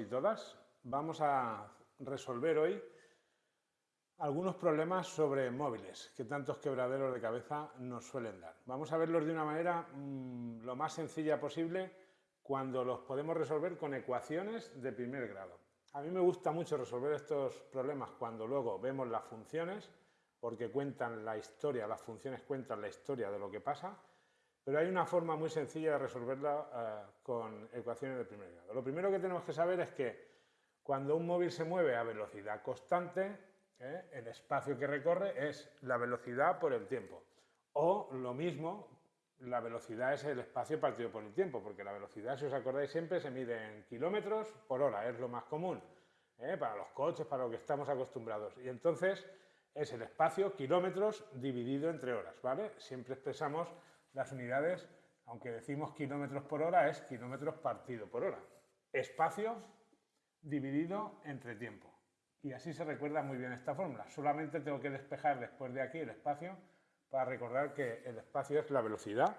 y todas. Vamos a resolver hoy algunos problemas sobre móviles que tantos quebraderos de cabeza nos suelen dar. Vamos a verlos de una manera mmm, lo más sencilla posible cuando los podemos resolver con ecuaciones de primer grado. A mí me gusta mucho resolver estos problemas cuando luego vemos las funciones, porque cuentan la historia, las funciones cuentan la historia de lo que pasa, pero hay una forma muy sencilla de resolverla uh, con ecuaciones de primer grado. Lo primero que tenemos que saber es que cuando un móvil se mueve a velocidad constante, ¿eh? el espacio que recorre es la velocidad por el tiempo. O lo mismo, la velocidad es el espacio partido por el tiempo, porque la velocidad, si os acordáis siempre, se mide en kilómetros por hora, es lo más común, ¿eh? para los coches, para lo que estamos acostumbrados. Y entonces es el espacio kilómetros dividido entre horas, ¿vale? Siempre expresamos las unidades, aunque decimos kilómetros por hora, es kilómetros partido por hora. Espacio dividido entre tiempo. Y así se recuerda muy bien esta fórmula. Solamente tengo que despejar después de aquí el espacio para recordar que el espacio es la velocidad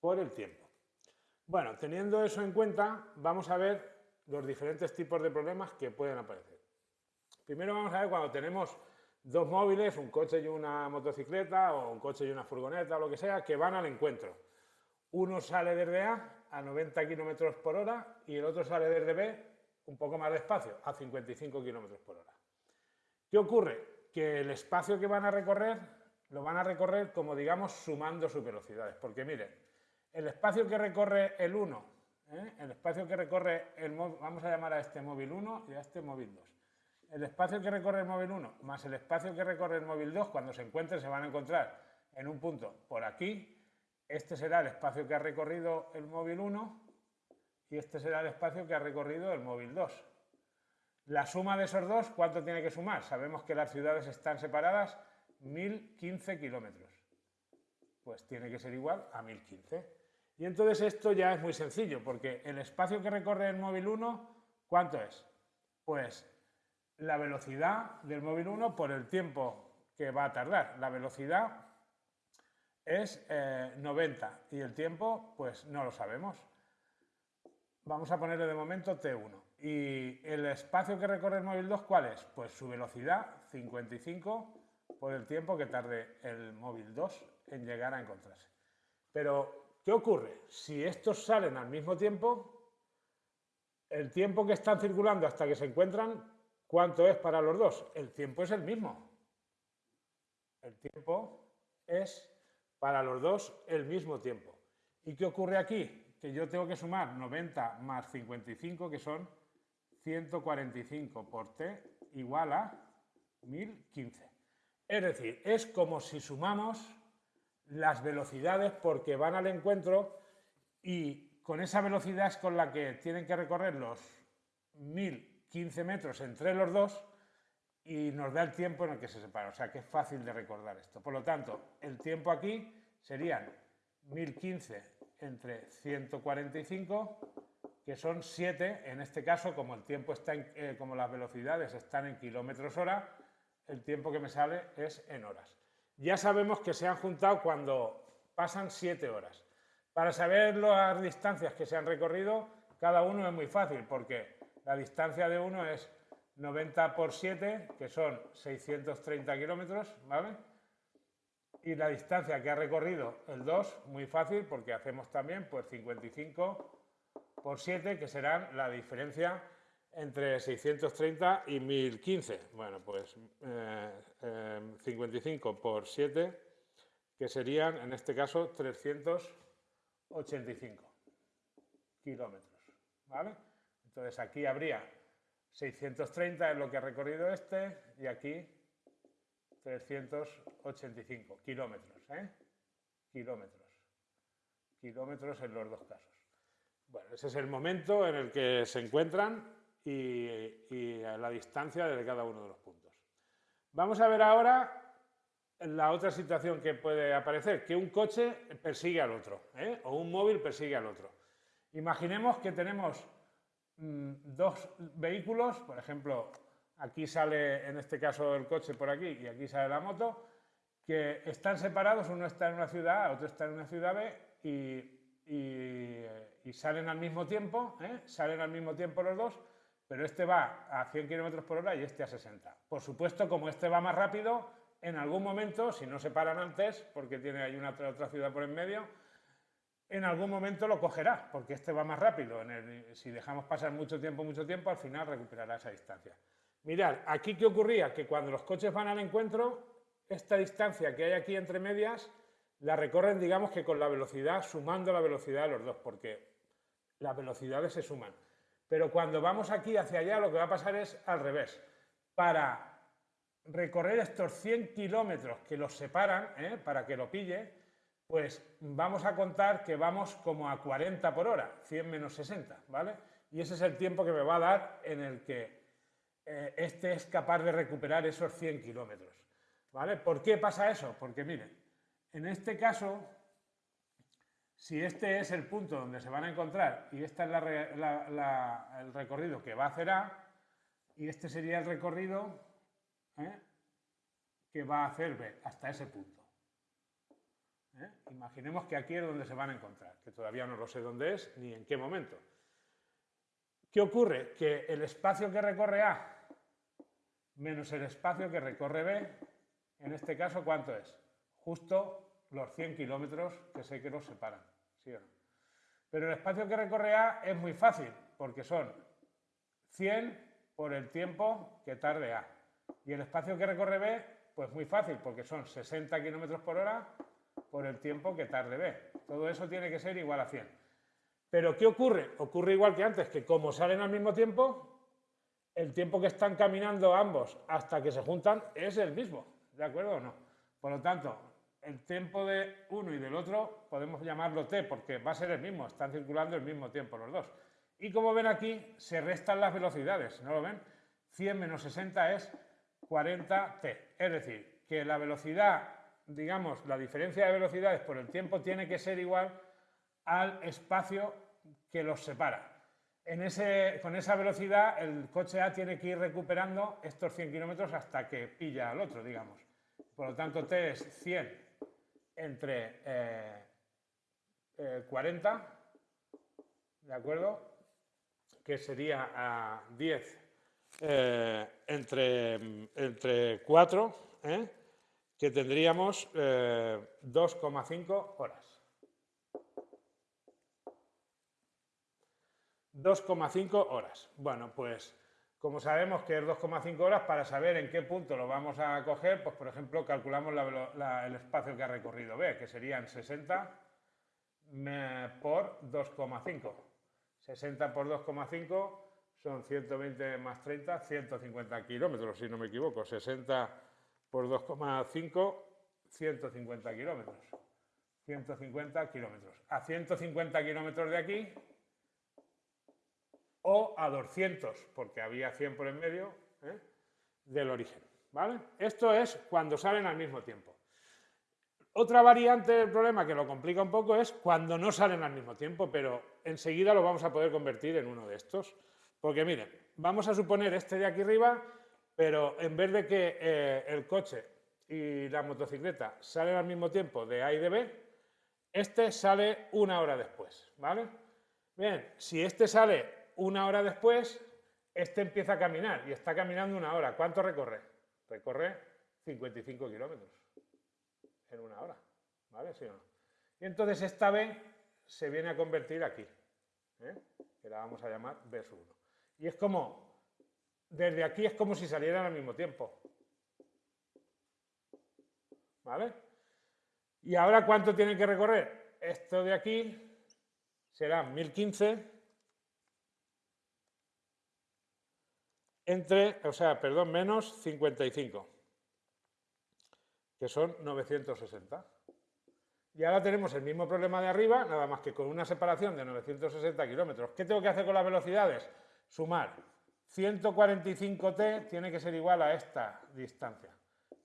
por el tiempo. Bueno, teniendo eso en cuenta, vamos a ver los diferentes tipos de problemas que pueden aparecer. Primero vamos a ver cuando tenemos dos móviles, un coche y una motocicleta, o un coche y una furgoneta, o lo que sea, que van al encuentro. Uno sale desde A a 90 km por hora y el otro sale desde B un poco más despacio, a 55 km por hora. ¿Qué ocurre? Que el espacio que van a recorrer lo van a recorrer como digamos sumando sus velocidades, porque miren, el espacio que recorre el 1, ¿eh? el espacio que recorre el vamos a llamar a este móvil 1 y a este móvil 2, el espacio que recorre el móvil 1 más el espacio que recorre el móvil 2, cuando se encuentren se van a encontrar en un punto por aquí, este será el espacio que ha recorrido el móvil 1 y este será el espacio que ha recorrido el móvil 2. La suma de esos dos, ¿cuánto tiene que sumar? Sabemos que las ciudades están separadas 1015 kilómetros. Pues tiene que ser igual a 1015. Y entonces esto ya es muy sencillo, porque el espacio que recorre el móvil 1, ¿cuánto es? Pues la velocidad del móvil 1 por el tiempo que va a tardar. La velocidad es 90 eh, y el tiempo, pues no lo sabemos. Vamos a ponerle de momento T1. ¿Y el espacio que recorre el móvil 2 cuál es? Pues su velocidad, 55 por el tiempo que tarde el móvil 2 en llegar a encontrarse. Pero, ¿qué ocurre? Si estos salen al mismo tiempo, el tiempo que están circulando hasta que se encuentran, ¿cuánto es para los dos? El tiempo es el mismo. El tiempo es para los dos el mismo tiempo. ¿Y qué ocurre aquí? Que yo tengo que sumar 90 más 55, que son 145 por t igual a 1015. Es decir, es como si sumamos las velocidades porque van al encuentro y con esa velocidad es con la que tienen que recorrer los 1015 metros entre los dos y nos da el tiempo en el que se separan. O sea que es fácil de recordar esto. Por lo tanto, el tiempo aquí serían 1015 entre 145, que son 7, en este caso, como el tiempo está eh, como las velocidades están en kilómetros hora, el tiempo que me sale es en horas. Ya sabemos que se han juntado cuando pasan 7 horas. Para saber las distancias que se han recorrido, cada uno es muy fácil, porque la distancia de uno es 90 por 7, que son 630 kilómetros, ¿vale? Y la distancia que ha recorrido el 2, muy fácil, porque hacemos también pues 55 por 7, que serán la diferencia entre 630 y 1015. Bueno, pues 55 eh, por 7, que serían en este caso 385 kilómetros. ¿Vale? Entonces aquí habría 630 es lo que ha recorrido este y aquí 385 kilómetros. ¿eh? Kilómetros. Kilómetros en los dos casos. Bueno, ese es el momento en el que se encuentran y, la distancia de cada uno de los puntos. Vamos a ver ahora la otra situación que puede aparecer, que un coche persigue al otro, ¿eh? o un móvil persigue al otro. Imaginemos que tenemos dos vehículos, por ejemplo, aquí sale en este caso el coche por aquí y aquí sale la moto, que están separados, uno está en una ciudad A, otro está en una ciudad B y, salen al mismo tiempo, ¿eh? salen al mismo tiempo los dos, pero este va a 100 km por hora y este a 60. Por supuesto, como este va más rápido, en algún momento, si no se paran antes, porque tiene ahí una otra ciudad por en medio, en algún momento lo cogerá, porque este va más rápido. si dejamos pasar mucho tiempo, mucho tiempo, al final recuperará esa distancia. Mirad, aquí qué ocurría, que cuando los coches van al encuentro, esta distancia que hay aquí entre medias, la recorren, digamos que con la velocidad, sumando la velocidad de los dos, porque las velocidades se suman. Pero cuando vamos aquí hacia allá, lo que va a pasar es al revés. Para recorrer estos 100 kilómetros que los separan, ¿eh? para que lo pille, pues vamos a contar que vamos como a 40 por hora, 100 menos 60, ¿vale? Y ese es el tiempo que me va a dar en el que eh, este es capaz de recuperar esos 100 kilómetros, ¿vale? ¿Por qué pasa eso? Porque miren, en este caso, si este es el punto donde se van a encontrar y este es el recorrido que va a hacer A, y este sería el recorrido ¿eh? que va a hacer B, hasta ese punto. ¿Eh? Imaginemos que aquí es donde se van a encontrar, que todavía no lo sé dónde es ni en qué momento. ¿Qué ocurre? Que el espacio que recorre A menos el espacio que recorre B, en este caso, ¿cuánto es? Justo los 100 kilómetros que sé que los separan, ¿sí o no? Pero el espacio que recorre A es muy fácil, porque son 100 por el tiempo que tarde A. Y el espacio que recorre B, pues muy fácil, porque son 60 kilómetros por hora por el tiempo que tarde B. Todo eso tiene que ser igual a 100. Pero ¿qué ocurre? Ocurre igual que antes, que como salen al mismo tiempo, el tiempo que están caminando ambos hasta que se juntan es el mismo, ¿de acuerdo o no? Por lo tanto, el tiempo de uno y del otro podemos llamarlo t, porque va a ser el mismo, están circulando el mismo tiempo los dos. Y como ven aquí, se restan las velocidades, ¿no lo ven? 100 menos 60 es 40t, es decir, que la velocidad digamos, la diferencia de velocidades por el tiempo tiene que ser igual al espacio que los separa. En ese, con esa velocidad, el coche A tiene que ir recuperando estos 100 kilómetros hasta que pilla al otro, digamos. Por lo tanto, T es 100 entre 40, eh, eh, ¿de acuerdo? Que sería a 10 eh, entre, entre 4, ¿eh? Que tendríamos 2,5 eh, horas. 2,5 horas. Bueno, pues como sabemos que es 2,5 horas, para saber en qué punto lo vamos a coger, pues por ejemplo calculamos el espacio que ha recorrido B, que serían 60 por 2,5. 60 por 2,5 son 120 más 30, 150 kilómetros, si no me equivoco. 60 por 2,5, 150 kilómetros. 150 kilómetros. A 150 kilómetros de aquí o a 200, porque había 100 por en medio, ¿eh? del origen. ¿vale? Esto es cuando salen al mismo tiempo. Otra variante del problema que lo complica un poco es cuando no salen al mismo tiempo, pero enseguida lo vamos a poder convertir en uno de estos. Porque miren, vamos a suponer este de aquí arriba pero en vez de que eh, el coche y la motocicleta salen al mismo tiempo de A y de B, este sale una hora después, ¿vale? Bien, si este sale una hora después, este empieza a caminar y está caminando una hora. ¿Cuánto recorre? Recorre 55 kilómetros en una hora, ¿vale? ¿Sí o no? Y entonces esta B se viene a convertir aquí, ¿eh? que la vamos a llamar B 1. Y es como desde aquí es como si salieran al mismo tiempo. ¿Vale? ¿Y ahora cuánto tienen que recorrer? Esto de aquí será 1015 entre, o sea, perdón, menos 55, que son 960. Y ahora tenemos el mismo problema de arriba, nada más que con una separación de 960 kilómetros. ¿Qué tengo que hacer con las velocidades? Sumar 145t tiene que ser igual a esta distancia.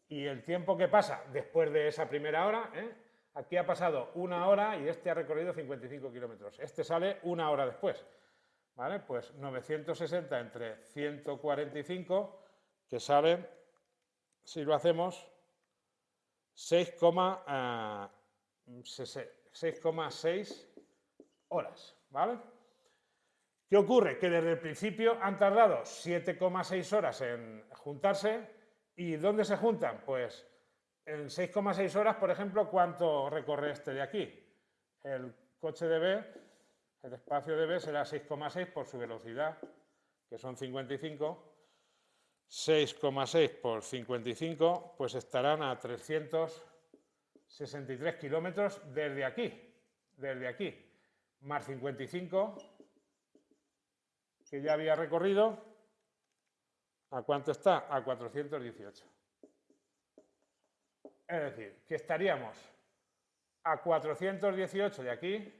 Y el tiempo que pasa después de esa primera hora, ¿eh? aquí ha pasado una hora y este ha recorrido 55 kilómetros. Este sale una hora después. ¿Vale? Pues 960 entre 145, que sale, si lo hacemos, 6,6 eh, horas. ¿Vale? ¿Qué ocurre? Que desde el principio han tardado 7,6 horas en juntarse. ¿Y dónde se juntan? Pues en 6,6 horas, por ejemplo, ¿cuánto recorre este de aquí? El coche de B, el espacio de B será 6,6 por su velocidad, que son 55. 6,6 por 55, pues estarán a 363 kilómetros desde aquí, desde aquí, más 55, que ya había recorrido, ¿a cuánto está? A 418. Es decir, que estaríamos a 418 de aquí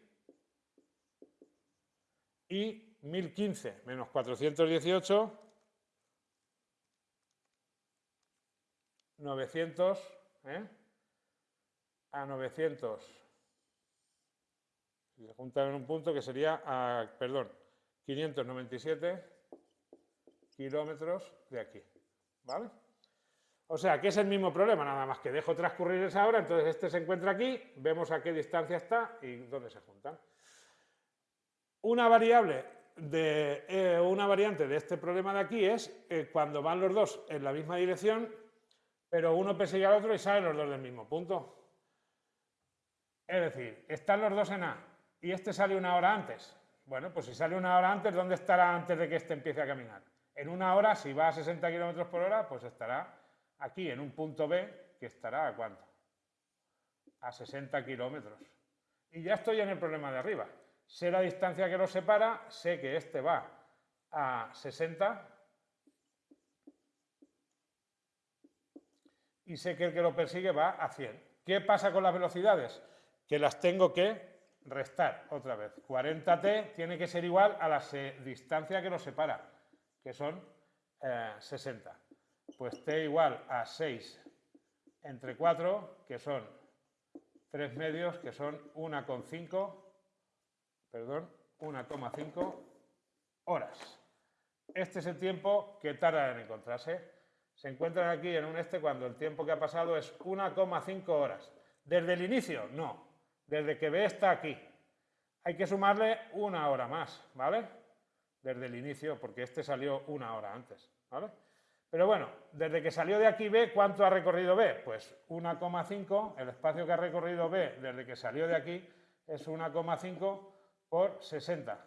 y 1015 menos 418 900 ¿eh? a 900. Si se juntan en un punto que sería, a, perdón, 597 kilómetros de aquí. ¿Vale? O sea, que es el mismo problema, nada más que dejo transcurrir esa hora, entonces este se encuentra aquí, vemos a qué distancia está y dónde se juntan. Una variable de eh, una variante de este problema de aquí es eh, cuando van los dos en la misma dirección, pero uno persigue al otro y salen los dos del mismo punto. Es decir, están los dos en A y este sale una hora antes. Bueno, pues si sale una hora antes, ¿dónde estará antes de que este empiece a caminar? En una hora, si va a 60 km por hora, pues estará aquí en un punto B que estará a cuánto? A 60 kilómetros. Y ya estoy en el problema de arriba. Sé la distancia que los separa, sé que este va a 60 y sé que el que lo persigue va a 100. ¿Qué pasa con las velocidades? Que las tengo que restar otra vez. 40t tiene que ser igual a la distancia que los separa, que son 60. Eh, pues t igual a 6 entre 4, que son 3 medios, que son 1,5, perdón, 1,5 horas. Este es el tiempo que tarda en encontrarse se encuentran aquí en un este cuando el tiempo que ha pasado es 1,5 horas. ¿Desde el inicio? No. Desde que B está aquí. Hay que sumarle una hora más, ¿vale? Desde el inicio, porque este salió una hora antes, ¿vale? Pero bueno, desde que salió de aquí B, ¿cuánto ha recorrido B? Pues 1,5, el espacio que ha recorrido B desde que salió de aquí es 1,5 por 60.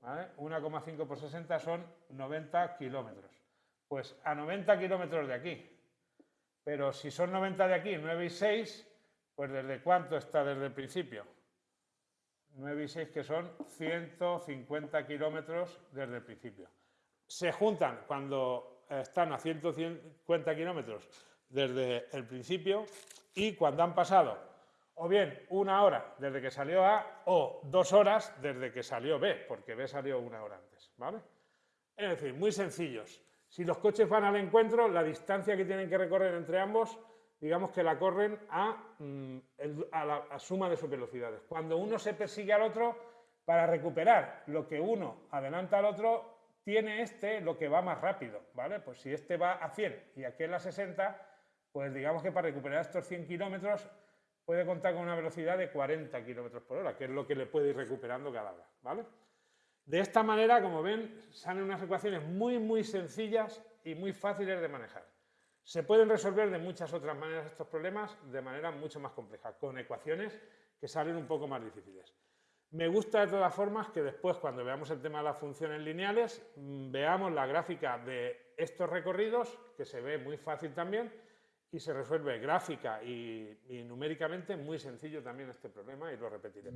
¿vale? 1,5 por 60 son 90 kilómetros. Pues a 90 kilómetros de aquí. Pero si son 90 de aquí, 9 y 6, pues ¿desde cuánto está desde el principio? 9 y 6 que son 150 kilómetros desde el principio. Se juntan cuando están a 150 kilómetros desde el principio y cuando han pasado o bien una hora desde que salió A o dos horas desde que salió B, porque B salió una hora antes. ¿vale? Es decir, muy sencillos. Si los coches van al encuentro, la distancia que tienen que recorrer entre ambos, digamos que la corren a, mm, la suma de sus velocidades. Cuando uno se persigue al otro, para recuperar lo que uno adelanta al otro, tiene este lo que va más rápido, ¿vale? Pues si este va a 100 y aquel a 60, pues digamos que para recuperar estos 100 kilómetros puede contar con una velocidad de 40 kilómetros por hora, que es lo que le puede ir recuperando cada vez, ¿vale? De esta manera, como ven, salen unas ecuaciones muy, muy sencillas y muy fáciles de manejar. Se pueden resolver de muchas otras maneras estos problemas de manera mucho más compleja, con ecuaciones que salen un poco más difíciles. Me gusta de todas formas que después, cuando veamos el tema de las funciones lineales, mm, veamos la gráfica de estos recorridos, que se ve muy fácil también, y se resuelve gráfica y, numéricamente muy sencillo también este problema, y lo repetiré.